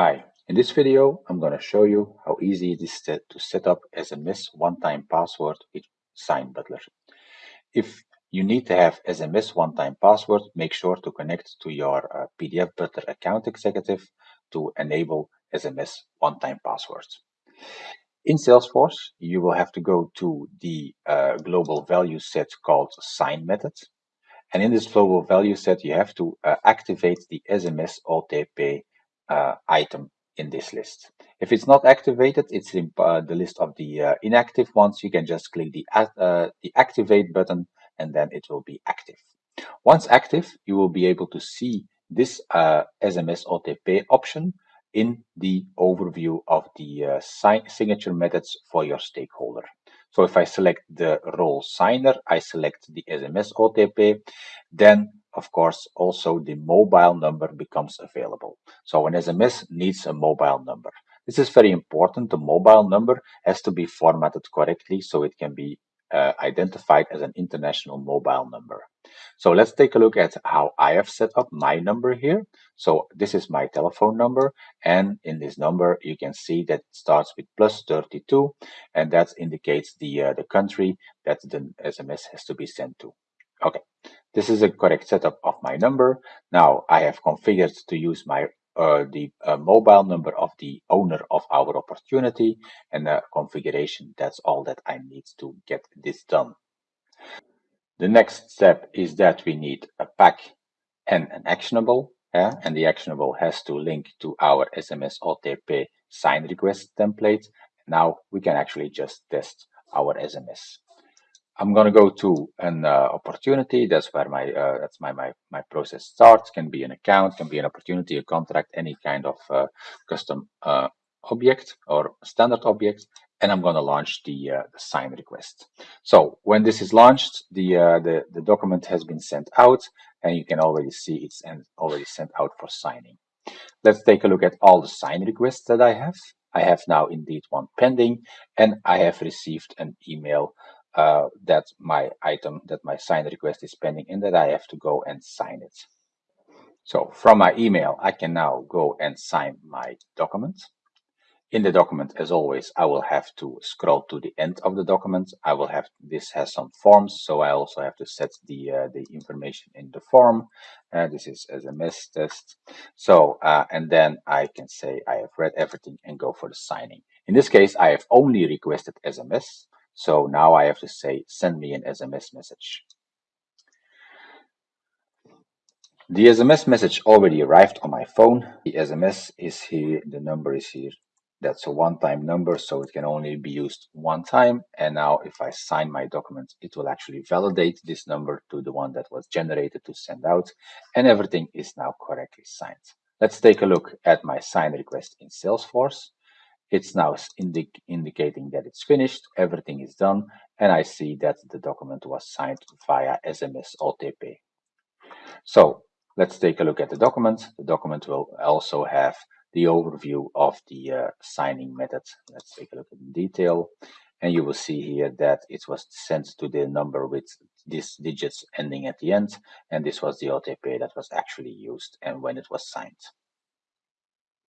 Hi, in this video, I'm going to show you how easy it is to set up SMS one-time password with SignButler. If you need to have SMS one-time password, make sure to connect to your uh, PDF Butler account executive to enable SMS one-time passwords. In Salesforce, you will have to go to the uh, global value set called sign method. And in this global value set, you have to uh, activate the SMS OTP item in this list. If it's not activated, it's in uh, the list of the uh, inactive ones. You can just click the, uh, the activate button and then it will be active. Once active, you will be able to see this SMS OTP option in the overview of the uh, signature methods for your stakeholder. So if I select the role signer, I select the SMS OTP, then of course also the mobile number becomes available. So an SMS needs a mobile number. This is very important. The mobile number has to be formatted correctly so it can be uh, identified as an international mobile number. So let's take a look at how I have set up my number here. So this is my telephone number. And in this number, you can see that it starts with plus 32. And that indicates the, uh, the country that the SMS has to be sent to. Okay, this is a correct setup of my number. Now I have configured to use my uh, the uh, mobile number of the owner of our opportunity and the configuration. That's all that I need to get this done. The next step is that we need a pack and an actionable. Yeah? And the actionable has to link to our SMS OTP sign request template. Now we can actually just test our SMS. I'm going to go to an uh, opportunity. That's where my uh, that's my, my my process starts. Can be an account, can be an opportunity, a contract, any kind of uh, custom uh, object or standard object. And I'm going to launch the, uh, the, sign request. So when this is launched, the, uh, the the document has been sent out, and you can already see it's already sent out for signing. Let's take a look at all the sign requests that I have. I have now indeed one pending, and I have received an email uh, that my item, that my sign request is pending and that I have to go and sign it. So from my email, I can now go and sign my document. In the document, as always, I will have to scroll to the end of the document. I will have, this has some forms, so I also have to set the, uh, the information in the form. Uh, this is as a SMS test. So, uh, and then I can say I have read everything and go for the signing. In this case, I have only requested SMS. So now I have to say, send me an SMS message. The SMS message already arrived on my phone. The SMS is here, the number is here. That's a one-time number, so it can only be used one time. And now if I sign my document, it will actually validate this number to the one that was generated to send out. And everything is now correctly signed. Let's take a look at my sign request in Salesforce. It's now indi indicating that it's finished, everything is done, and I see that the document was signed via SMS OTP. So let's take a look at the document. The document will also have the overview of the uh, signing method. Let's take a look in detail. And you will see here that it was sent to the number with these digits ending at the end. And this was the OTP that was actually used and when it was signed.